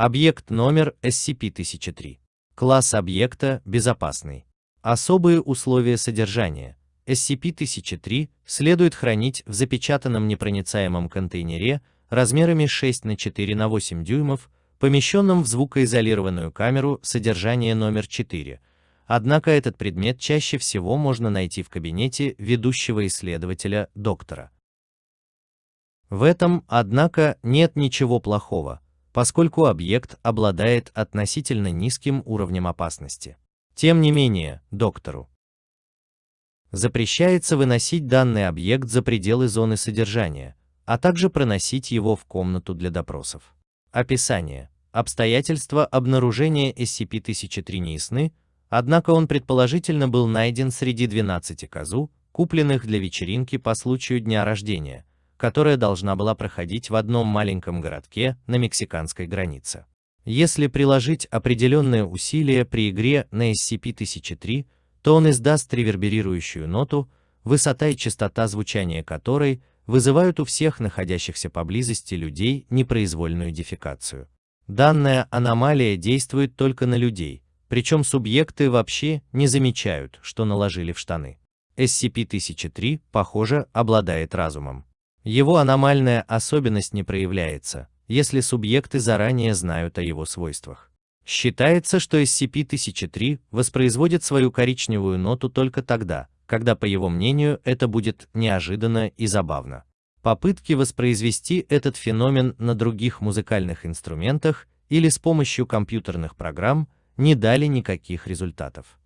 Объект номер SCP-1003. Класс объекта безопасный. Особые условия содержания. SCP-1003 следует хранить в запечатанном непроницаемом контейнере размерами 6 на 4 на 8 дюймов, помещенном в звукоизолированную камеру содержания номер 4. Однако этот предмет чаще всего можно найти в кабинете ведущего исследователя доктора. В этом, однако, нет ничего плохого, поскольку объект обладает относительно низким уровнем опасности. Тем не менее, доктору запрещается выносить данный объект за пределы зоны содержания, а также проносить его в комнату для допросов. Описание. Обстоятельства обнаружения SCP-1003 не ясны, однако он предположительно был найден среди 12 козу, купленных для вечеринки по случаю дня рождения, которая должна была проходить в одном маленьком городке на мексиканской границе. Если приложить определенные усилия при игре на SCP-1003, то он издаст реверберирующую ноту, высота и частота звучания которой вызывают у всех находящихся поблизости людей непроизвольную дефекацию. Данная аномалия действует только на людей, причем субъекты вообще не замечают, что наложили в штаны. SCP-1003, похоже, обладает разумом. Его аномальная особенность не проявляется, если субъекты заранее знают о его свойствах. Считается, что SCP-1003 воспроизводит свою коричневую ноту только тогда, когда, по его мнению, это будет неожиданно и забавно. Попытки воспроизвести этот феномен на других музыкальных инструментах или с помощью компьютерных программ не дали никаких результатов.